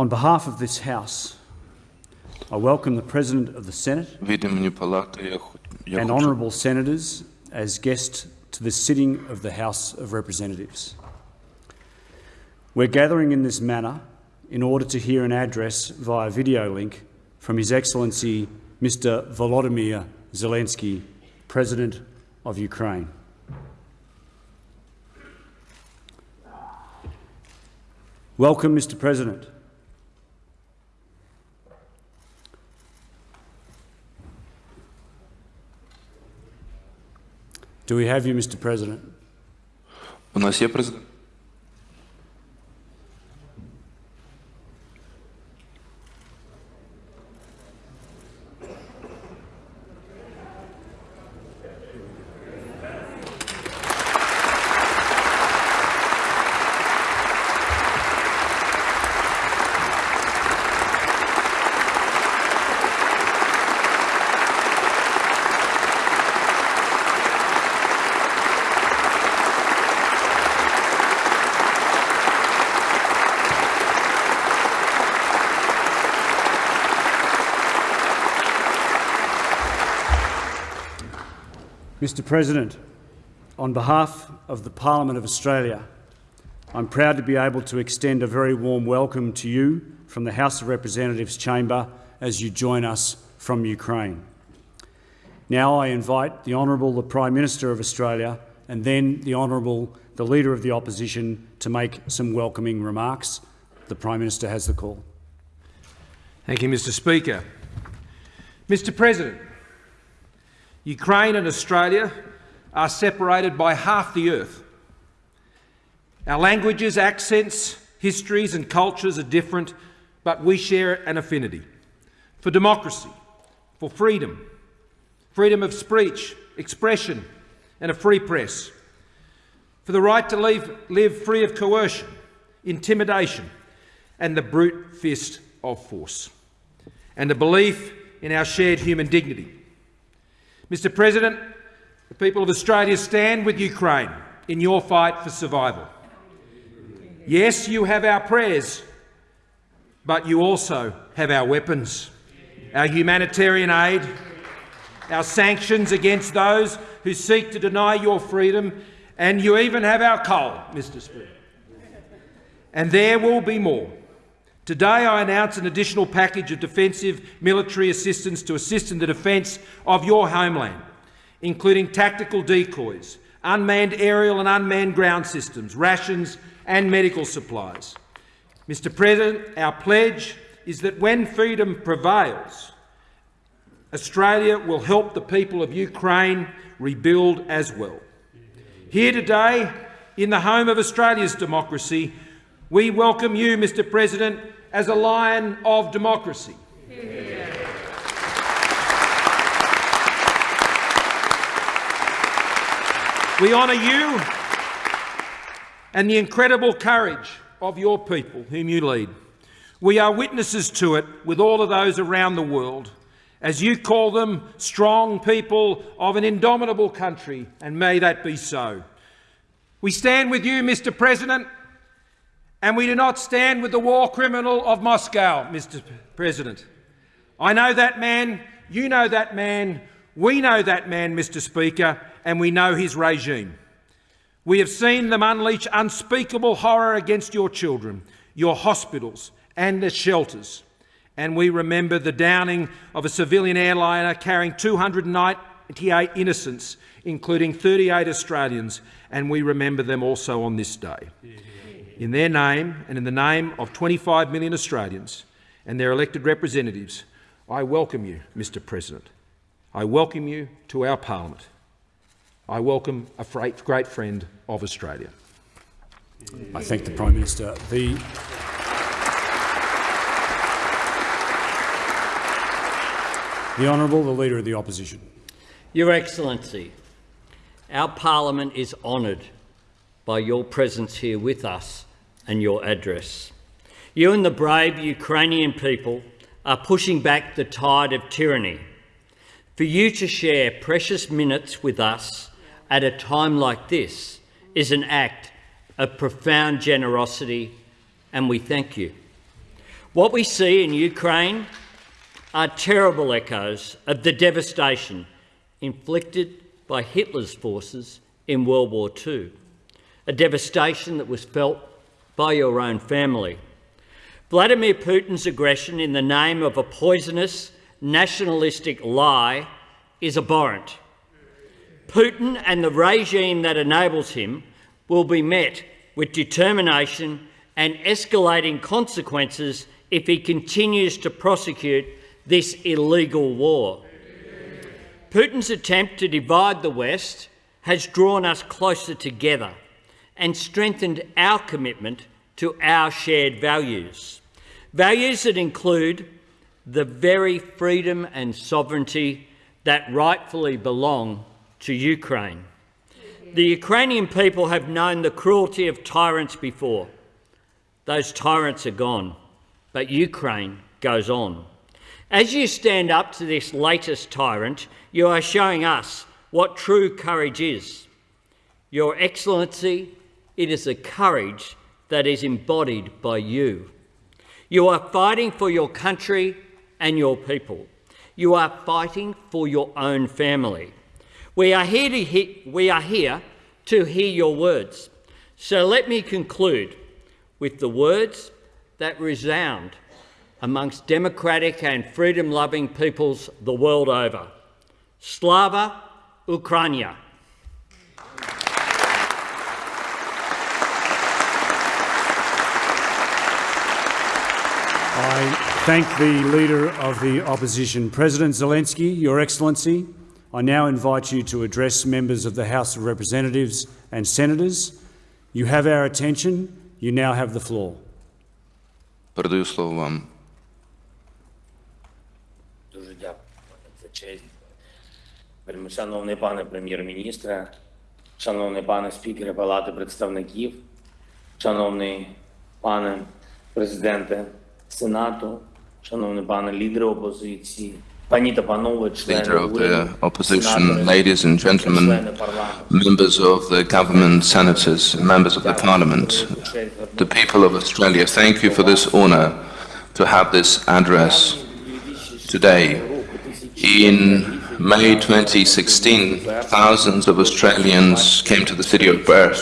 On behalf of this House, I welcome the President of the Senate and honourable senators as guests to the sitting of the House of Representatives. We're gathering in this manner in order to hear an address via video link from His Excellency Mr Volodymyr Zelensky, President of Ukraine. Welcome, Mr President. Do we have you, Mr President? У нас є президент. Mr President, on behalf of the Parliament of Australia, I'm proud to be able to extend a very warm welcome to you from the House of Representatives chamber as you join us from Ukraine. Now I invite the Honourable the Prime Minister of Australia and then the Honourable the Leader of the Opposition to make some welcoming remarks. The Prime Minister has the call. Thank you, Mr Speaker. Mr President, Ukraine and Australia are separated by half the earth. Our languages, accents, histories and cultures are different, but we share an affinity for democracy, for freedom, freedom of speech, expression and a free press, for the right to live, live free of coercion, intimidation and the brute fist of force, and a belief in our shared human dignity. Mr President, the people of Australia stand with Ukraine in your fight for survival. Yes, you have our prayers, but you also have our weapons, our humanitarian aid, our sanctions against those who seek to deny your freedom, and you even have our coal, Mr Speaker. And there will be more. Today I announce an additional package of defensive military assistance to assist in the defence of your homeland, including tactical decoys, unmanned aerial and unmanned ground systems, rations and medical supplies. Mr President, our pledge is that when freedom prevails, Australia will help the people of Ukraine rebuild as well. Here today, in the home of Australia's democracy, we welcome you, Mr President, as a lion of democracy. We honour you and the incredible courage of your people whom you lead. We are witnesses to it with all of those around the world, as you call them strong people of an indomitable country, and may that be so. We stand with you, Mr President, and we do not stand with the war criminal of Moscow, Mr President. I know that man, you know that man, we know that man, Mr Speaker, and we know his regime. We have seen them unleash unspeakable horror against your children, your hospitals and the shelters. And we remember the downing of a civilian airliner carrying 298 innocents, including 38 Australians, and we remember them also on this day. In their name and in the name of 25 million Australians and their elected representatives, I welcome you, Mr President. I welcome you to our parliament. I welcome a great friend of Australia. I thank the Prime Minister. The The Honourable, the Leader of the Opposition. Your Excellency, our Parliament is honoured by your presence here with us and your address. You and the brave Ukrainian people are pushing back the tide of tyranny. For you to share precious minutes with us at a time like this is an act of profound generosity, and we thank you. What we see in Ukraine are terrible echoes of the devastation inflicted by Hitler's forces in World War II, a devastation that was felt by your own family. Vladimir Putin's aggression in the name of a poisonous nationalistic lie is abhorrent. Putin and the regime that enables him will be met with determination and escalating consequences if he continues to prosecute this illegal war. Putin's attempt to divide the West has drawn us closer together and strengthened our commitment to our shared values. Values that include the very freedom and sovereignty that rightfully belong to Ukraine. The Ukrainian people have known the cruelty of tyrants before. Those tyrants are gone, but Ukraine goes on. As you stand up to this latest tyrant, you are showing us what true courage is. Your Excellency, it is a courage that is embodied by you. You are fighting for your country and your people. You are fighting for your own family. We are here to, he- we are here to hear your words. So let me conclude with the words that resound amongst democratic and freedom loving peoples the world over. Slava Ukraina. I thank the Leader of the Opposition, President Zelensky, Your Excellency. I now invite you to address members of the House of Representatives and Senators. You have our attention. You now have the floor. Передаю слово вам. Дуже дякую за честь. Вельми Шановний пане прем'єр-міністре, шановний пане спікере Палати представників, шановний пане президенте Сенату, шановний пане лідери опозиції, пані та панове, члени Leader of the уряду, opposition, сенатори, ladies and gentlemen, члени парламенту. members of the government, senators, members of the parliament, the people of Australia, thank you for this honor to have this address today. In May 2016, thousands of Australians came to the city of Perth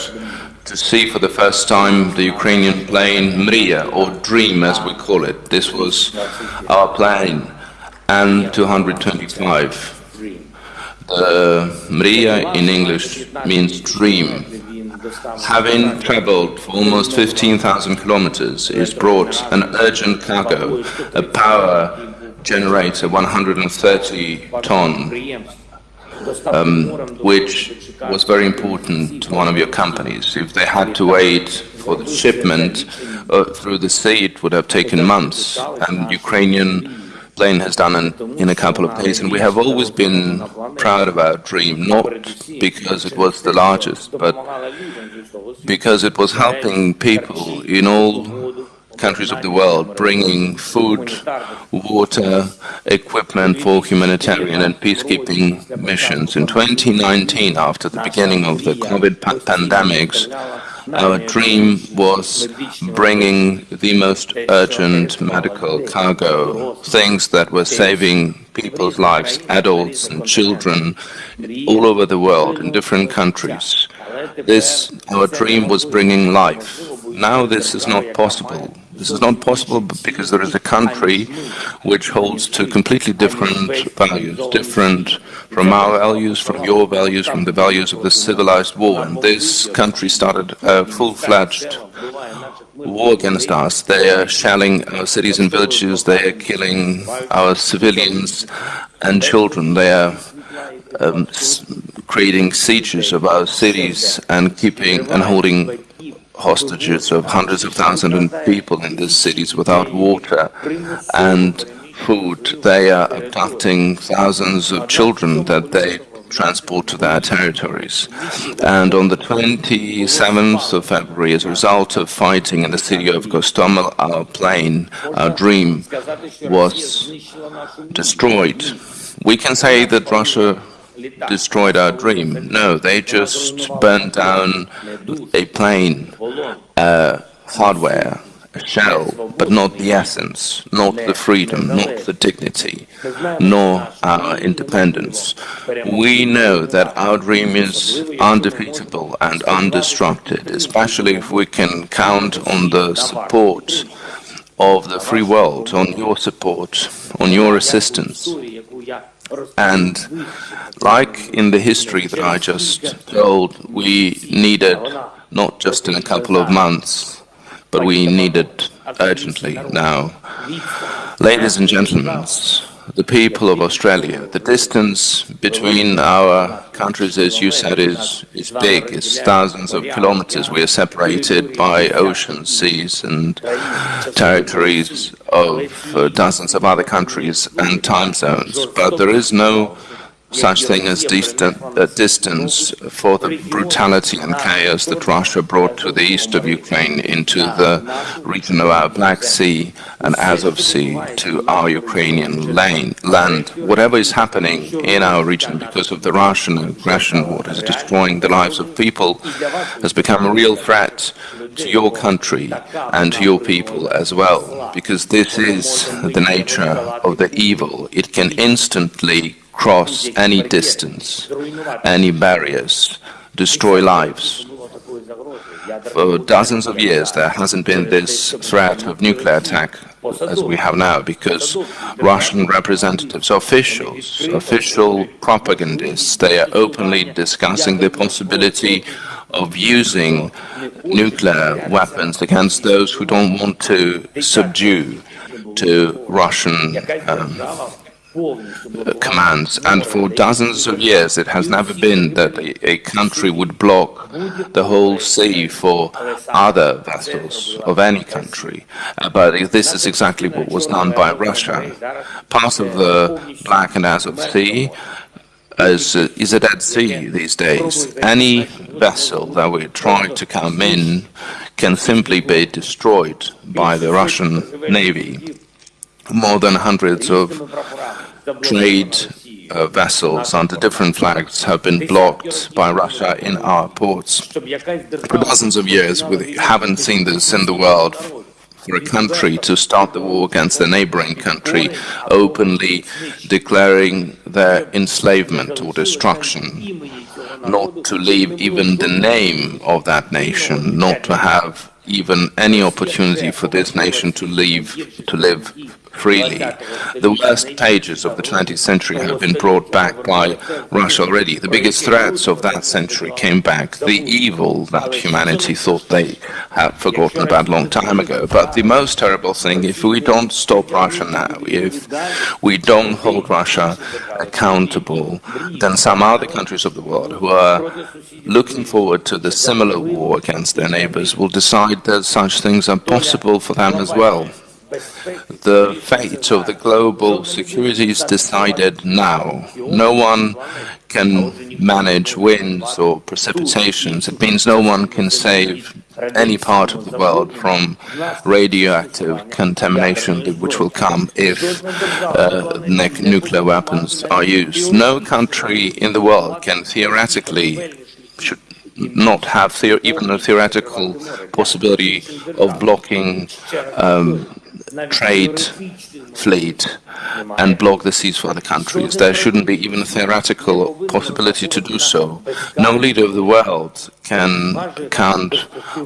to see for the first time the Ukrainian plane Mria, or Dream as we call it. This was our plane, An-225. The Mria in English means dream. Having traveled for almost 15,000 kilometers, it brought an urgent cargo, a power generator 130 ton, um, which was very important to one of your companies. If they had to wait for the shipment uh, through the sea, it would have taken months, and Ukrainian plane has done it in a couple of days. And we have always been proud of our dream, not because it was the largest, but because it was helping people in all countries of the world, bringing food, water, equipment for humanitarian and peacekeeping missions. In 2019, after the beginning of the COVID pa- pandemics, our dream was bringing the most urgent medical cargo, things that were saving people's lives, adults and children, all over the world, in different countries. This, our dream was bringing life. Now this is not possible. This is not possible because there is a country which holds to completely different values, different from our values, from your values, from the values of the civilized war. And this country started a full-fledged war against us. They are shelling our cities and villages, they are killing our civilians and children, they are um, creating sieges of our cities and keeping and holding hostages of hundreds of thousands of people in these cities without water and food. They are abducting thousands of children that they transport to their territories. And on the 27th of February, as a result of fighting in the city of Gostomel, our plane, our dream, was destroyed. We can say that Russia destroyed our dream. No, they just burned down a plane, uh, hardware, a shell, but not the essence, not the freedom, not the dignity, nor our independence. We know that our dream is undefeatable and undestructed, especially if we can count on the support of the free world, on your support, on your assistance. And like in the history that I just told, we needed not just in a couple of months, but we need it urgently now. Ladies and gentlemen, the people of Australia, the distance between our countries, as you said, is, is big. It's thousands of kilometers. We are separated by oceans, seas, and territories of uh, dozens of other countries and time zones. But there is no such thing as uh, distance for the brutality and chaos that Russia brought to the east of Ukraine into the region of our Black Sea and Azov Sea to our Ukrainian lane, land. Whatever is happening in our region because of the Russian aggression, what is destroying the lives of people, has become a real threat to your country and to your people as well, because this is the nature of the evil. It can instantly cross any distance, any barriers, destroy lives. For dozens of years there hasn't been this threat of nuclear attack as we have now because Russian representatives, officials, official propagandists, they are openly discussing the possibility of using nuclear weapons against those who don't want to subdue to Russian um, commands, and for dozens of years it has never been that a, country would block the whole sea for other vessels of any country. Uh, but this is exactly what was done by Russia. Part of the Black and Azov Sea is, uh, is a Dead Sea these days. Any vessel that would try to come in can simply be destroyed by the Russian Navy more than hundreds of trade uh, vessels under different flags have been blocked by Russia in our ports. For dozens of years, we haven't seen this in the world for a country to start the war against a neighboring country, openly declaring their enslavement or destruction, not to leave even the name of that nation, not to have even any opportunity for this nation to live, to live freely. The worst pages of the 20th century have been brought back by Russia already. The biggest threats of that century came back. The evil that humanity thought they had forgotten about a long time ago. But the most terrible thing, if we don't stop Russia now, if we don't hold Russia accountable, then some other countries of the world who are looking forward to the similar war against their neighbors will decide that such things are possible for them as well. The fate of the global security is decided now. No one can manage winds or precipitations. It means no one can save any part of the world from radioactive contamination which will come if uh, nuclear weapons are used. No country in the world can theoretically should not have even a theoretical possibility of blocking um, trade fleet and block the seas for other countries. There shouldn't be even a theoretical possibility to do so. No leader of the world can count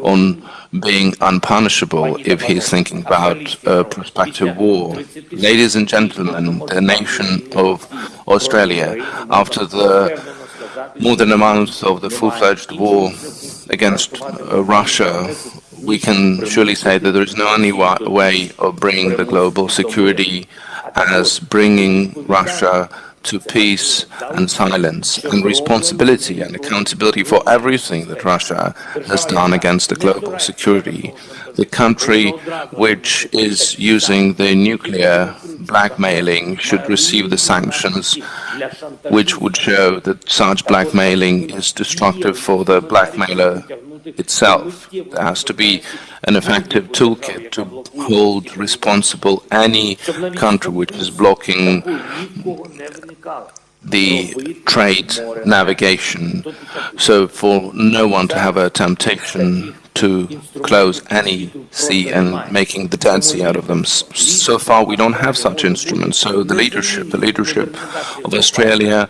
on being unpunishable if he's thinking about a prospective war. Ladies and gentlemen, the nation of Australia, after the more than a month of the full-fledged war against uh, Russia, we can surely say that there is no only way of bringing the global security as bringing Russia to peace and silence and responsibility and accountability for everything that Russia has done against the global security. The country which is using the nuclear blackmailing should receive the sanctions which would show that such blackmailing is destructive for the blackmailer itself. There has to be an effective toolkit to hold responsible any country which is blocking the trade navigation, so for no one to have a temptation to close any sea and making the Dead Sea out of them. So far, we don't have such instruments. So the leadership, the leadership of Australia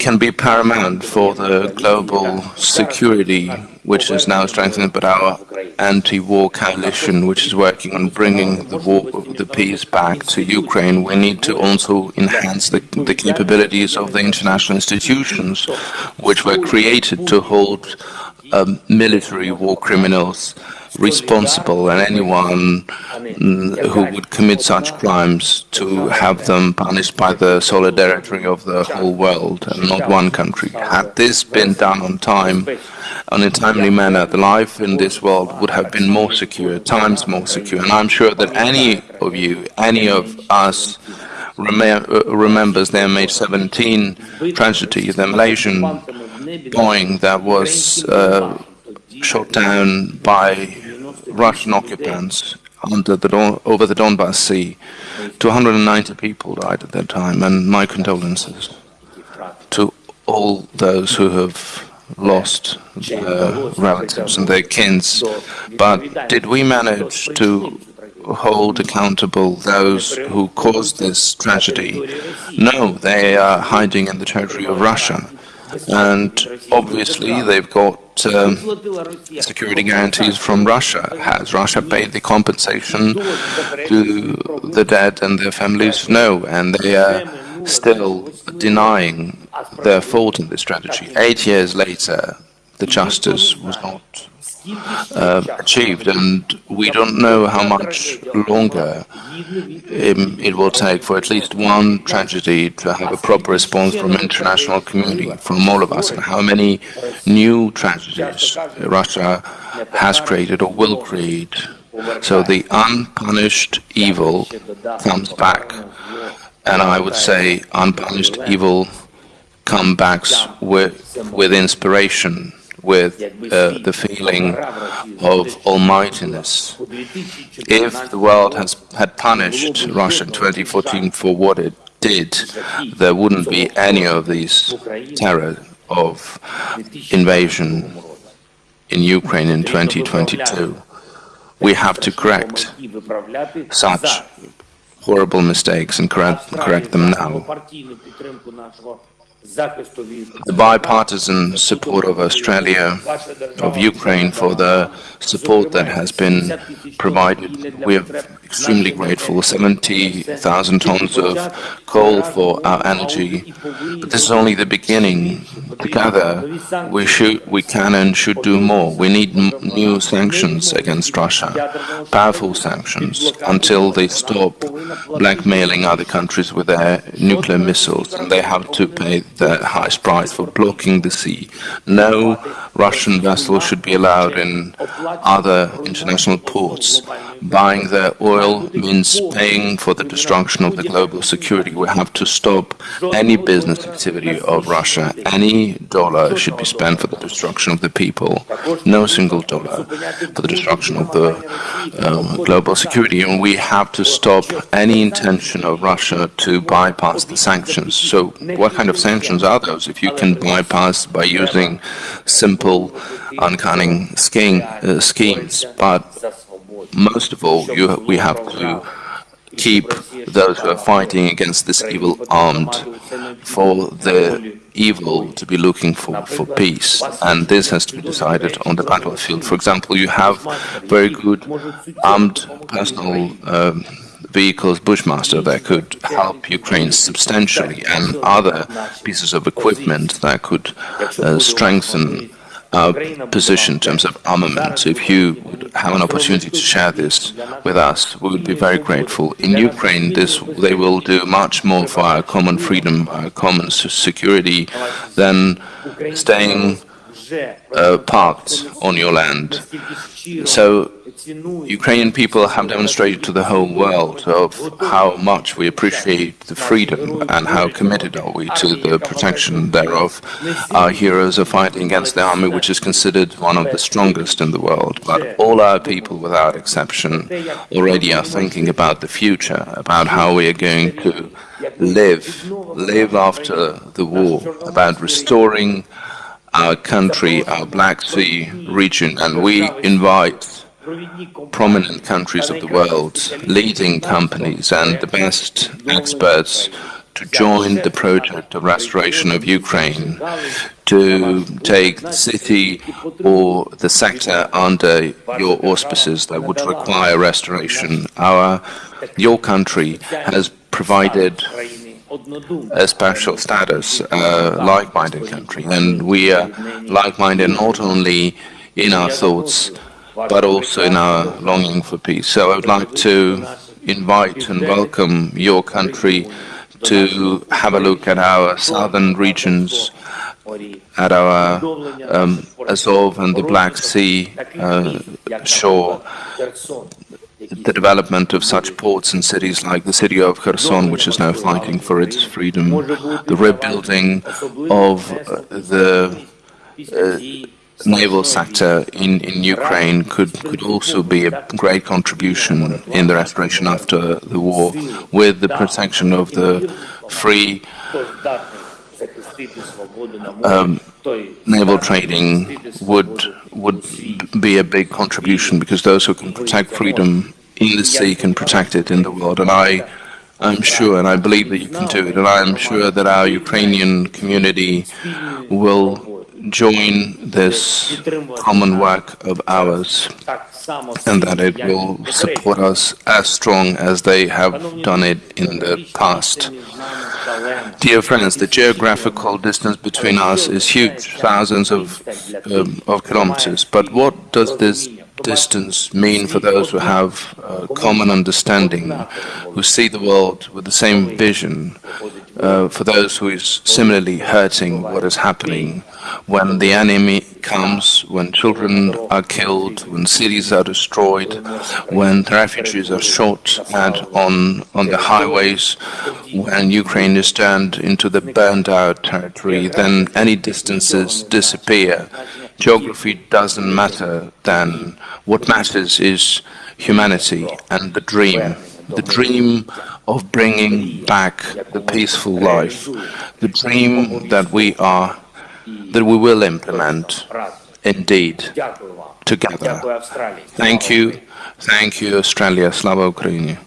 can be paramount for the global security, which is now strengthened, but our anti-war coalition, which is working on bringing the war, the peace back to Ukraine. We need to also enhance the, the capabilities of the international institutions, which were created to hold um, military war criminals responsible and anyone mm, who would commit such crimes to have them punished by the solidarity of the whole world and not one country. Had this been done on time, in a timely manner, the life in this world would have been more secure, times more secure. And I'm sure that any of you, any of us, remembers the MH17 tragedy, the Malaysian Boeing that was uh, shot down by Russian occupants under the Don over the Donbas Sea. 290 people died at that time, and my condolences to all those who have lost their relatives and their kins. But did we manage to hold accountable those who caused this tragedy? No, they are hiding in the territory of Russia. And obviously they've got um, security guarantees from Russia. Has Russia paid the compensation to the dead and their families? No, and they are still denying their fault in this strategy. Eight years later, the justice was not uh, achieved, and we don't know how much longer um, it will take for at least one tragedy to have a proper response from international community, from all of us, and how many new tragedies Russia has created or will create. So the unpunished evil comes back, and I would say unpunished evil comes back with, with inspiration with uh, the feeling of almightiness. If the world has had punished Russia in 2014 for what it did, there wouldn't be any of these terror of invasion in Ukraine in 2022. We have to correct such horrible mistakes and correct, correct them now. The bipartisan support of Australia, of Ukraine for the support that has been provided, we are extremely grateful. 70,000 tons of coal for our energy, but this is only the beginning. Together, we should, we can and should do more. We need new sanctions against Russia, powerful sanctions, until they stop blackmailing other countries with their nuclear missiles, and they have to pay the highest price for blocking the sea. No Russian vessel should be allowed in other international ports. Buying their oil means paying for the destruction of the global security. We have to stop any business activity of Russia. Any dollar should be spent for the destruction of the people. No single dollar for the destruction of the um, global security. And we have to stop any intention of Russia to bypass the sanctions. So what kind of sanctions are those? If you can bypass by using simple, uncunning scheme, uh, schemes, but most of all, you, we have to keep those who are fighting against this evil armed for the evil to be looking for, for peace. And this has to be decided on the battlefield. For example, you have very good armed personal um, vehicles Bushmaster that could help Ukraine substantially and other pieces of equipment that could uh, strengthen position in terms of armament. So if you would have an opportunity to share this with us, we would be very grateful. In Ukraine, this they will do much more for our common freedom, our common security, than staying uh, parked on your land. So Ukrainian people have demonstrated to the whole world of how much we appreciate the freedom and how committed are we to the protection thereof. Our heroes are fighting against the army which is considered one of the strongest in the world, but all our people without exception already are thinking about the future, about how we are going to live, live after the war, about restoring our country, our Black Sea region, and we invite prominent countries of the world, leading companies and the best experts to join the project of restoration of Ukraine, to take the city or the sector under your auspices that would require restoration. Our, your country has provided a special status, a like-minded country, and we are like-minded not only in our thoughts, but also in our longing for peace. So I would like to invite and welcome your country to have a look at our southern regions, at our um, Azov and the Black Sea uh, shore, the development of such ports and cities like the city of Kherson, which is now fighting for its freedom, the rebuilding of uh, the uh, naval sector in, in Ukraine could, could also be a great contribution in the restoration after the war, with the protection of the free um, naval trading would would be a big contribution because those who can protect freedom in the sea can protect it in the world. And I I'm sure and I believe that you can do it. And I'm sure that our Ukrainian community will join this common work of ours and that it will support us as strong as they have done it in the past. Dear friends, the geographical distance between us is huge, thousands of, um, of kilometers, but what does this distance mean for those who have a common understanding, who see the world with the same vision, uh, for those who is similarly hurting what is happening when the enemy comes, when children are killed, when cities are destroyed, when refugees are shot at on, on the highways, when Ukraine is turned into the burned out territory, then any distances disappear. Geography doesn't matter then. What matters is humanity and the dream the dream of bringing back the peaceful life, the dream that we are, that we will implement, indeed, together. Thank you, thank you, Australia, Slava Ukraini.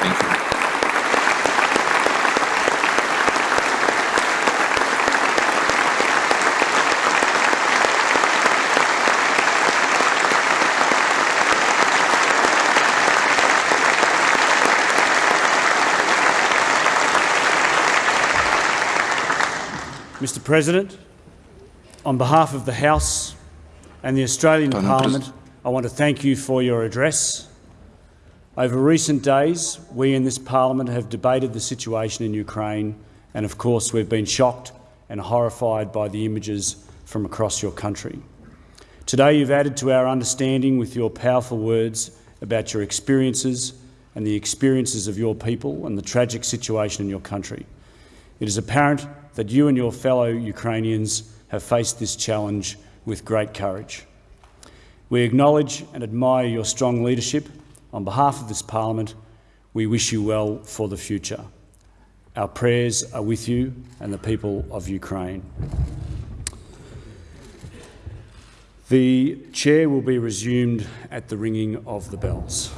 Thank you. Mr President, on behalf of the House and the Australian Parliament, I want to thank you for your address. Over recent days, we in this Parliament have debated the situation in Ukraine and of course we've been shocked and horrified by the images from across your country. Today you've added to our understanding with your powerful words about your experiences and the experiences of your people and the tragic situation in your country. It is apparent that you and your fellow Ukrainians have faced this challenge with great courage. We acknowledge and admire your strong leadership. On behalf of this Parliament, we wish you well for the future. Our prayers are with you and the people of Ukraine. The chair will be resumed at the ringing of the bells.